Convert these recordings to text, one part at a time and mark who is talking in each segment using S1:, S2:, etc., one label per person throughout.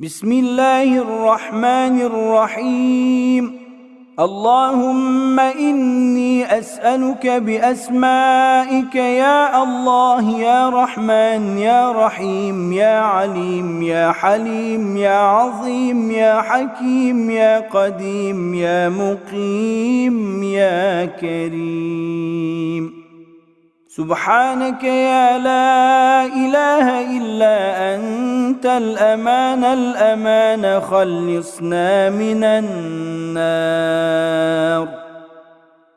S1: بسم الله الرحمن الرحيم اللهم إني أسألك بأسمائك يا الله يا رحمن يا رحيم يا عليم يا حليم يا عظيم يا حكيم يا قديم يا مقيم يا كريم سبحانك يا لا إله إلا أنت الأمان الأمان خلصنا من النار.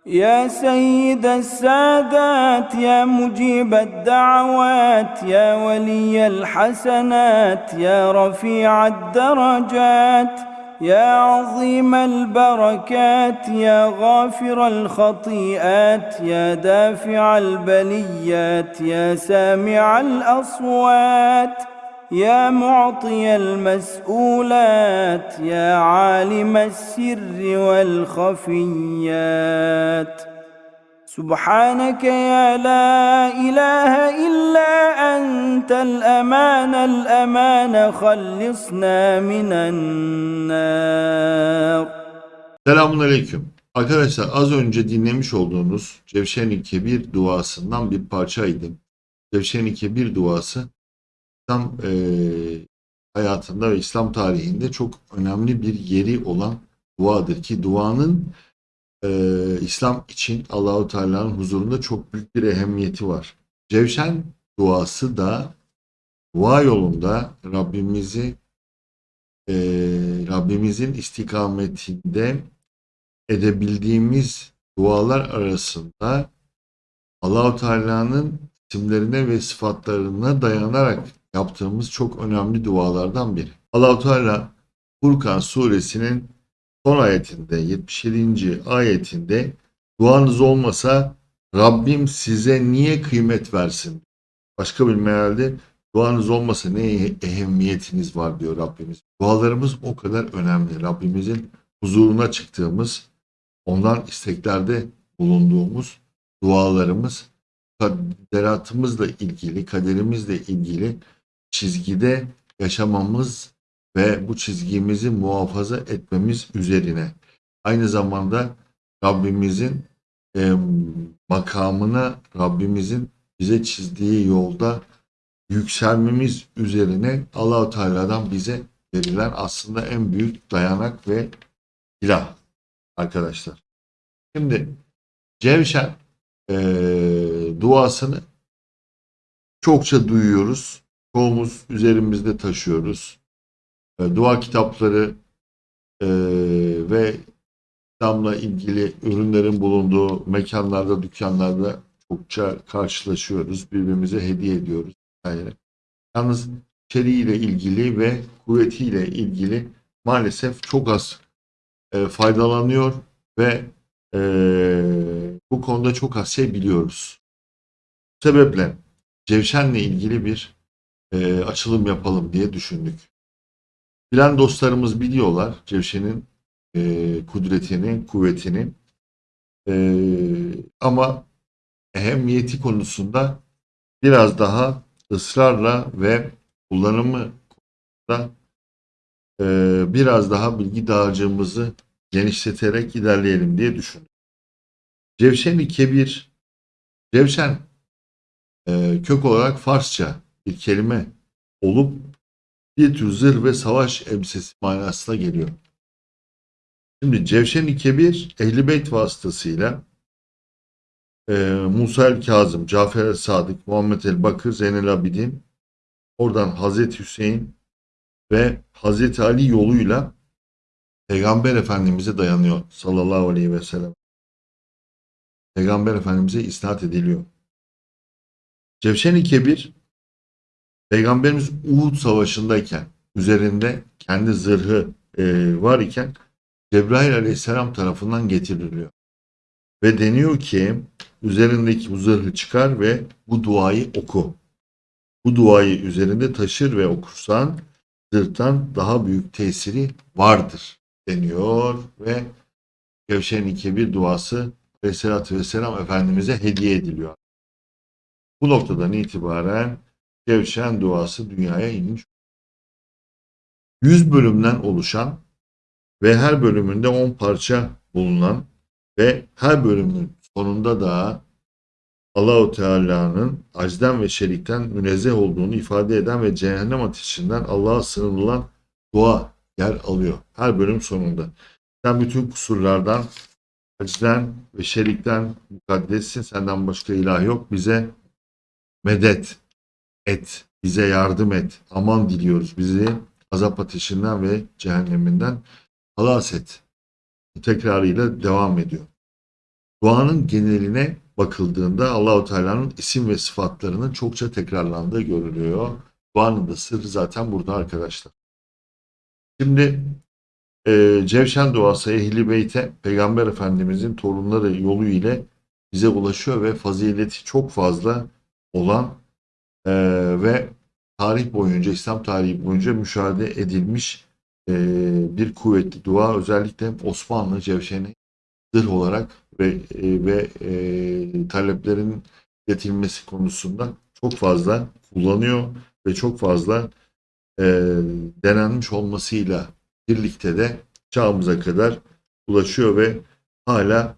S1: يا سيد السادات يا مجيب الدعوات يا ولي الحسنات يا رفيع الدرجات. يا عظيم البركات يا غافر الخطيئات يا دافع البليات يا سامع الأصوات يا معطي المسؤولات يا عالم السر والخفيات. سبحانك يا لا إله إلا أنت الأمان الأمان خلصنا من النار
S2: Selamun Aleyküm. Arkadaşlar az önce dinlemiş olduğunuz Cevşen-i Kebir duasından bir parçaydı. Cevşen-i Kebir duası İslam eee, hayatında ve İslam tarihinde çok önemli bir yeri olan duadır ki duanın eee, İslam için Allahu Teala'nın huzurunda çok büyük bir ehemmiyeti var. Cevşen duası da dua yolunda Rabbimizi eee, Rabbimizin istikametinde edebildiğimiz dualar arasında Allahu Teala'nın isimlerine ve sıfatlarına dayanarak yaptığımız çok önemli dualardan biri. Allahu Teala Furkan suresinin son ayetinde 77. ayetinde duanız olmasa Rabbim size niye kıymet versin? Başka bir mealde duanız olmasa ne ehemmiyetiniz var diyor Rabbimiz. Dualarımız o kadar önemli. Rabbimizin huzuruna çıktığımız, ondan isteklerde bulunduğumuz dualarımız kaderatımızla ilgili, kaderimizle ilgili çizgide yaşamamız ve bu çizgimizi muhafaza etmemiz üzerine. Aynı zamanda Rabbimizin e, makamına, Rabbimizin bize çizdiği yolda yükselmemiz üzerine Allahu Teala'dan bize verilen aslında en büyük dayanak ve silah arkadaşlar. Şimdi Cevşen eee, duasını çokça duyuyoruz. Çoğumuz üzerimizde taşıyoruz. E, dua kitapları eee, ve İslam'la ilgili ürünlerin bulunduğu mekanlarda, dükkanlarda çokça karşılaşıyoruz. Birbirimize hediye ediyoruz. vesaire. Yalnız içeriğiyle ilgili ve kuvvetiyle ilgili maalesef çok az e, faydalanıyor ve e, bu konuda çok az şey biliyoruz. Bu sebeple Cevşen'le ilgili bir e, açılım yapalım diye düşündük. Bilen dostlarımız biliyorlar Cevşen'in e, kudretini, kuvvetini. E, ama ehemmiyeti konusunda biraz daha ısrarla ve kullanımı konusunda e, biraz daha bilgi dağarcığımızı genişleterek ilerleyelim diye düşündüm. Cevşen-i Kebir, Cevşen e, kök olarak Farsça bir kelime olup bir tür zırh ve savaş elbisesi manasına geliyor. Şimdi Cevşen-i Kebir Ehl-i Beyt vasıtasıyla e, Musa el Kazım, Cafer el Sadık, Muhammed el Bakır, Zeynel Abidin, oradan Hazreti Hüseyin ve Hazreti Ali yoluyla Peygamber Efendimiz'e dayanıyor sallallahu aleyhi ve sellem. Peygamber Efendimiz'e isnat ediliyor. Cevşen-i Kebir Peygamberimiz Uhud Savaşı'ndayken üzerinde kendi zırhı e, var iken Cebrail Aleyhisselam tarafından getiriliyor. Ve deniyor ki üzerindeki bu zırhı çıkar ve bu duayı oku. Bu duayı üzerinde taşır ve okursan zırhtan daha büyük tesiri vardır deniyor ve Kevşen-i Kebir duası Aleyhisselatü Vesselam Efendimiz'e hediye ediliyor. Bu noktadan itibaren Kevşen duası dünyaya inmiş. 100 bölümden oluşan ve her bölümünde 10 parça bulunan ve her bölümün sonunda da Allahu Teala'nın acden ve şerikten münezzeh olduğunu ifade eden ve cehennem ateşinden Allah'a sığınılan dua yer alıyor. Her bölüm sonunda. Sen bütün kusurlardan, acden ve şerikten mukaddessin. Senden başka ilah yok. Bize medet et. Bize yardım et. Aman diliyoruz. Bizi azap ateşinden ve cehenneminden halas et. Tekrarıyla devam ediyor. Duanın geneline bakıldığında Allahu Teala'nın isim ve sıfatlarının çokça tekrarlandığı görülüyor. Duanın da sırrı zaten burada arkadaşlar. Şimdi e, Cevşen duası Ehli Beyt'e Peygamber Efendimizin torunları yolu ile bize ulaşıyor ve fazileti çok fazla olan e, ve tarih boyunca, İslam tarihi boyunca müşahede edilmiş e, bir kuvvetli dua. Özellikle Osmanlı Cevşen'i zırh olarak ve e, ve e, taleplerin getirilmesi konusunda çok fazla kullanıyor ve çok fazla e, denenmiş olmasıyla birlikte de çağımıza kadar ulaşıyor ve hala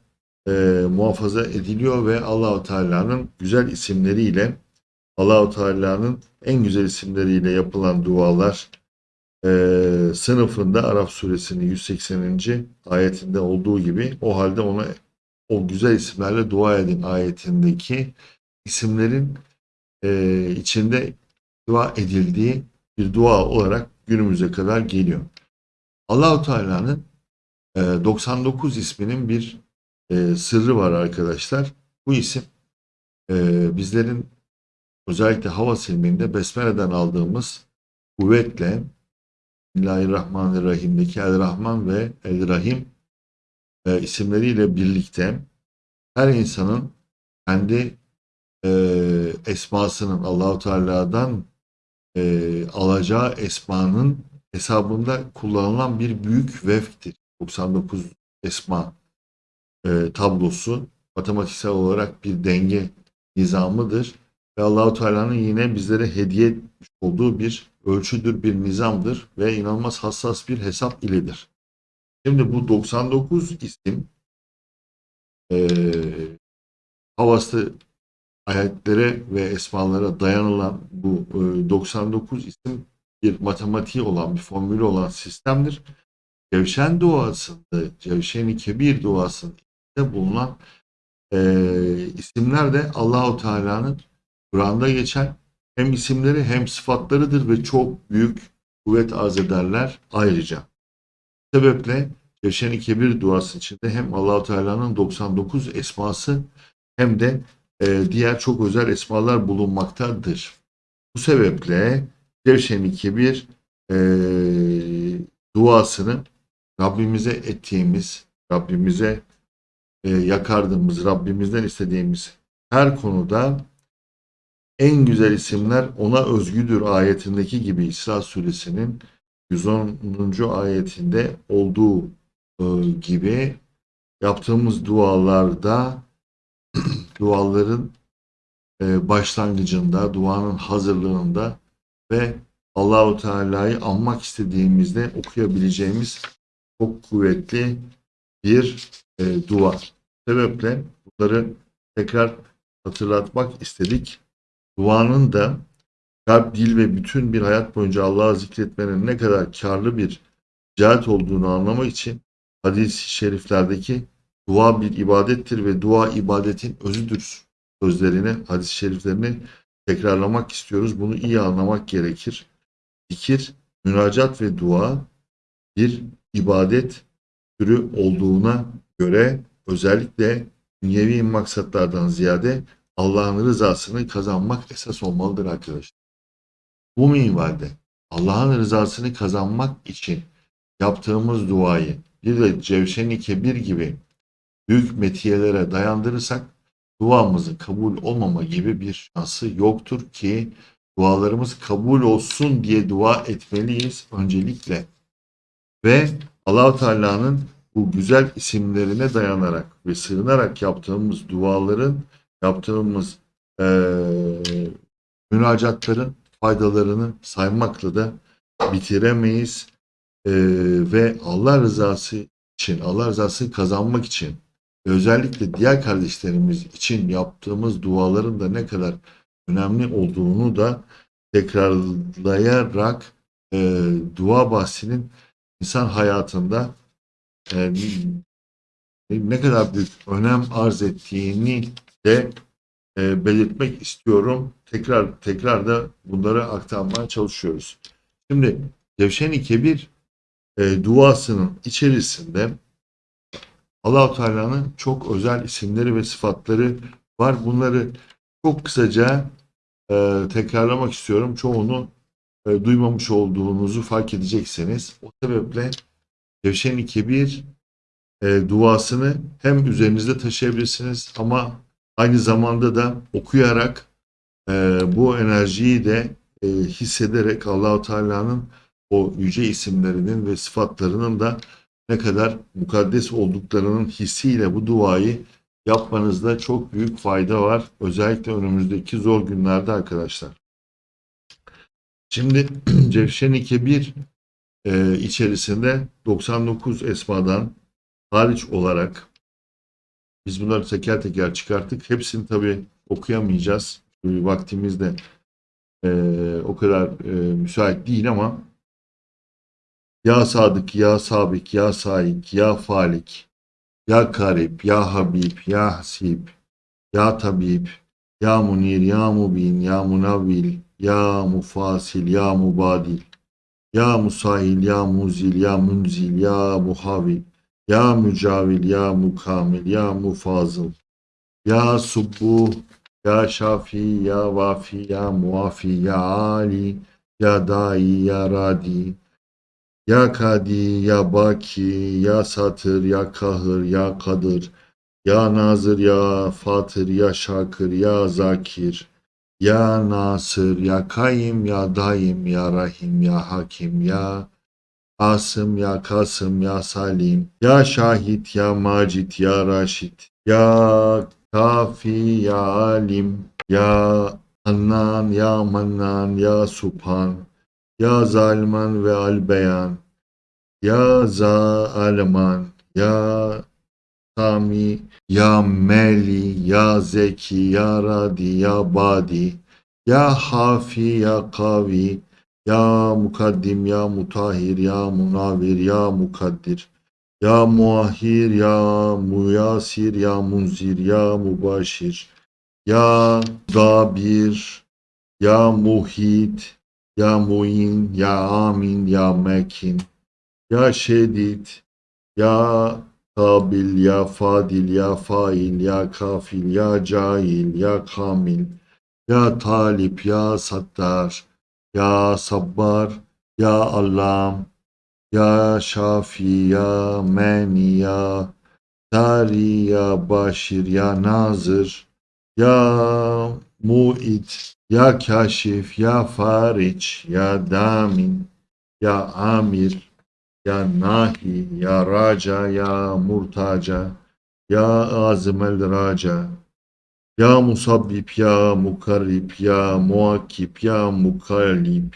S2: e, muhafaza ediliyor ve Allahu Teala'nın güzel isimleriyle Allahu Teala'nın en güzel isimleriyle yapılan dualar e, sınıfında Araf suresinin 180. ayetinde olduğu gibi o halde ona o güzel isimlerle dua edin ayetindeki isimlerin e, içinde dua edildiği bir dua olarak günümüze kadar geliyor. Allahu Teala'nın e, 99 isminin bir e, sırrı var arkadaşlar. Bu isim e, bizlerin özellikle hava silminde Besmele'den aldığımız kuvvetle Bismillahirrahmanirrahim'deki El Rahman ve El Rahim e, isimleriyle birlikte her insanın kendi e, esmasının Allahu Teala'dan e, alacağı esmanın hesabında kullanılan bir büyük vefktir. 99 esma e, tablosu matematiksel olarak bir denge nizamıdır ve Allahu Teala'nın yine bizlere hediye etmiş olduğu bir ölçüdür, bir nizamdır ve inanılmaz hassas bir hesap iledir. Şimdi bu 99 isim e, havası ayetlere ve esmalara dayanılan bu e, 99 isim bir matematiği olan, bir formülü olan sistemdir. Cevşen duasında, Cevşen-i Kebir duasında bulunan e, isimler de Allahu Teala'nın Kur'an'da geçen hem isimleri hem sıfatlarıdır ve çok büyük kuvvet arz ederler ayrıca. Bu sebeple Cevşen-i Kebir duası içinde hem Allahu Teala'nın 99 esması hem de e, diğer çok özel esmalar bulunmaktadır. Bu sebeple Cevşen-i Kebir e, duasını Rabbimize ettiğimiz, Rabbimize e, yakardığımız, Rabbimizden istediğimiz her konuda en güzel isimler ona özgüdür ayetindeki gibi İsra suresinin 110. ayetinde olduğu e, gibi yaptığımız dualarda duaların e, başlangıcında, duanın hazırlığında ve Allahu Teala'yı anmak istediğimizde okuyabileceğimiz çok kuvvetli bir e, dua. Sebeple bunları tekrar hatırlatmak istedik. Duanın da kalp, dil ve bütün bir hayat boyunca Allah'ı zikretmenin ne kadar karlı bir cihat olduğunu anlamak için hadis-i şeriflerdeki dua bir ibadettir ve dua ibadetin özüdür sözlerini, hadis-i şeriflerini tekrarlamak istiyoruz. Bunu iyi anlamak gerekir. Zikir, münacat ve dua bir ibadet türü olduğuna göre özellikle dünyevi maksatlardan ziyade Allah'ın rızasını kazanmak esas olmalıdır arkadaşlar. Bu minvalde Allah'ın rızasını kazanmak için yaptığımız duayı bir de Cevşen-i Kebir gibi büyük metiyelere dayandırırsak duamızın kabul olmama gibi bir şansı yoktur ki dualarımız kabul olsun diye dua etmeliyiz öncelikle. Ve Allahu Teala'nın bu güzel isimlerine dayanarak ve sığınarak yaptığımız duaların, yaptığımız e, münacatların faydalarını saymakla da bitiremeyiz. e, ve Allah rızası için, Allah rızasını kazanmak için özellikle diğer kardeşlerimiz için yaptığımız duaların da ne kadar önemli olduğunu da tekrarlayarak e, dua bahsinin insan hayatında e, ne kadar büyük önem arz ettiğini de e, belirtmek istiyorum. Tekrar tekrar da bunları aktarmaya çalışıyoruz. Şimdi Cevşen-i Kebir e, duasının içerisinde Allahu Teala'nın çok özel isimleri ve sıfatları var. Bunları çok kısaca e, tekrarlamak istiyorum. Çoğunu e, duymamış olduğunuzu fark edeceksiniz. O sebeple Cevşen-i Kebir e, duasını hem üzerinizde taşıyabilirsiniz ama aynı zamanda da okuyarak e, bu enerjiyi de e, hissederek Allahu Teala'nın o yüce isimlerinin ve sıfatlarının da ne kadar mukaddes olduklarının hissiyle bu duayı yapmanızda çok büyük fayda var. Özellikle önümüzdeki zor günlerde arkadaşlar. Şimdi Cevşen-i Kebir e, içerisinde 99 esmadan hariç olarak biz bunları teker teker çıkarttık. Hepsini tabii okuyamayacağız. Vaktimiz de e, o kadar e, müsait değil ama Ya Sadık, Ya Sabik, Ya Saik, Ya Falik, Ya Karib, Ya Habib, Ya Hasib, Ya Tabib, Ya Munir, Ya Mubin, Ya Munavvil, Ya Mufasil, Ya Mubadil, Ya Musahil, Ya Muzil, Ya Munzil, Ya Muhavil, Ya Mücavil, Ya Mukamil, Ya Mufazıl, Ya Subbuh, Ya Şafi, Ya Vafi, Ya Muafi, Ya Ali, Ya Dai, Ya Radi, Ya Kadi, Ya Baki, Ya Satır, Ya Kahır, Ya Kadır, Ya Nazır, Ya Fatır, Ya Şakır, Ya Zakir, Ya Nasır, Ya Kayim, Ya Daim, Ya Rahim, Ya Hakim, Ya Asım, Ya Kasım, Ya Salim, Ya Şahit, Ya Macit, Ya Raşit, Ya Kafi, Ya Alim, Ya Hannan, Ya Mannan, Ya Subhan, Ya Zalman ve Albeyan, Ya Zalman, Ya Sami, Ya Meli, Ya Zeki, Ya Radi, Ya Badi, Ya Hafi, Ya Kavi, Ya Mukaddim, Ya Mutahhir, Ya Munavir, Ya Mukaddir, Ya Muahhir, Ya Muyasir, Ya Munzir, Ya Mubaşir, Ya Dabir, Ya Muhit, Ya Muin, Ya Amin, Ya Mekin, Ya Şedid, Ya Kabil, Ya Fadil, Ya Fail, Ya Kafil, Ya Cahil, Ya Kamil, Ya Talip, Ya Sattar, Ya Sabbar, Ya Allam, Ya Şafi, Ya Meni, Ya Dari, Ya Başir, Ya Nazır, Ya Mu'id, Ya Kaşif, Ya Fariç, Ya Damin, Ya Amir, Ya Nahi, Ya Raca, Ya Murtaca, Ya Azimel Raca, Ya Musabbib, Ya Mukarrib, Ya Muakip, Ya Mukallib,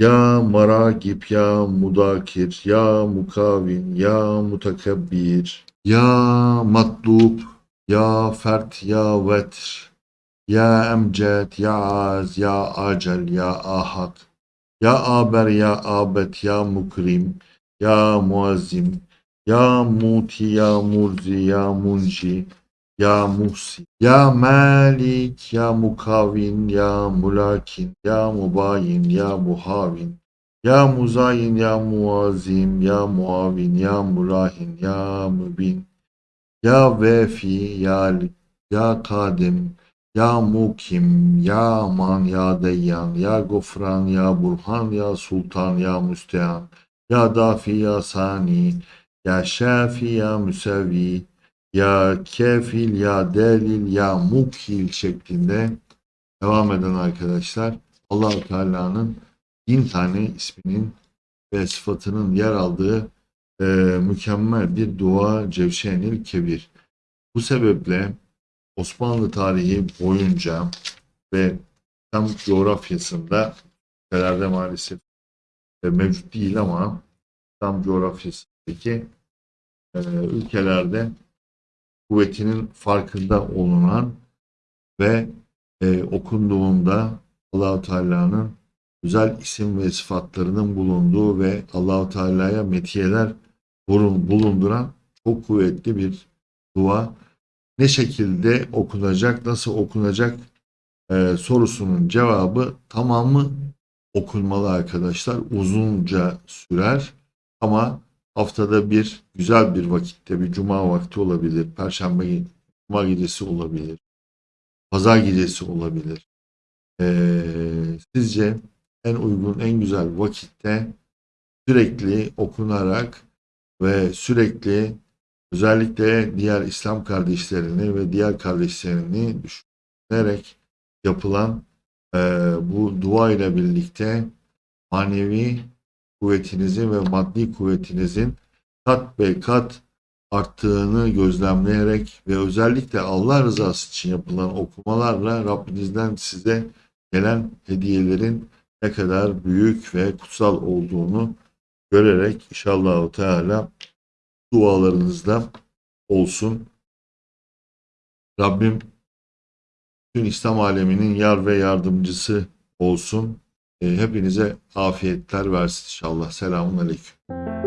S2: Ya Maragib, Ya Mudakir, Ya Mukavin, Ya Mutakabbir, Ya Matlub, Ya Fert, Ya Vetr, Ya Emced, Ya Az, Ya Acel, Ya Ahad, Ya Aber, Ya Abet, Ya Mukrim, Ya Muazzim, Ya Muti, Ya Murzi, Ya Munci, Ya Muhsi, Ya Malik, Ya Mukavin, Ya Mulakin, Ya Mubayin, Ya Muhavin, Ya Muzayin, Ya Muazim, Ya Muavin, Ya Mulahin, Ya Mübin, Ya Vefi, Ya Ya Kadim, Ya Mukim, Ya Aman, Ya Deyyan, Ya Gofran, Ya Burhan, Ya Sultan, Ya Müstehan, Ya Dafi, Ya Sani, Ya Şafi, Ya Müsevi, Ya Kefil, Ya Delil, Ya Mukil şeklinde devam eden arkadaşlar allah Teala'nın bin tane isminin ve sıfatının yer aldığı e, mükemmel bir dua Cevşenil Kebir. Bu sebeple Osmanlı tarihi boyunca ve tam coğrafyasında ülkelerde maalesef e, mevcut değil ama İslam coğrafyasındaki e, ülkelerde kuvvetinin farkında olunan ve e, okunduğunda Allahu Teala'nın güzel isim ve sıfatlarının bulunduğu ve Allahu Teala'ya metiyeler bulun- bulunduran çok kuvvetli bir dua. Ne şekilde okunacak, nasıl okunacak e, sorusunun cevabı tamamı okunmalı arkadaşlar. Uzunca sürer ama haftada bir güzel bir vakitte bir cuma vakti olabilir, perşembe cuma gecesi olabilir, pazar gecesi olabilir. Ee, sizce en uygun, en güzel vakitte sürekli okunarak ve sürekli özellikle diğer İslam kardeşlerini ve diğer kardeşlerini düşünerek yapılan eee, bu dua ile birlikte manevi kuvvetinizin ve maddi kuvvetinizin kat be kat arttığını gözlemleyerek ve özellikle Allah rızası için yapılan okumalarla Rabbinizden size gelen hediyelerin ne kadar büyük ve kutsal olduğunu görerek inşallah Teala dualarınızda olsun. Rabbim tüm İslam aleminin yar ve yardımcısı olsun. E, hepinize afiyetler versin inşallah. Selamun Aleyküm.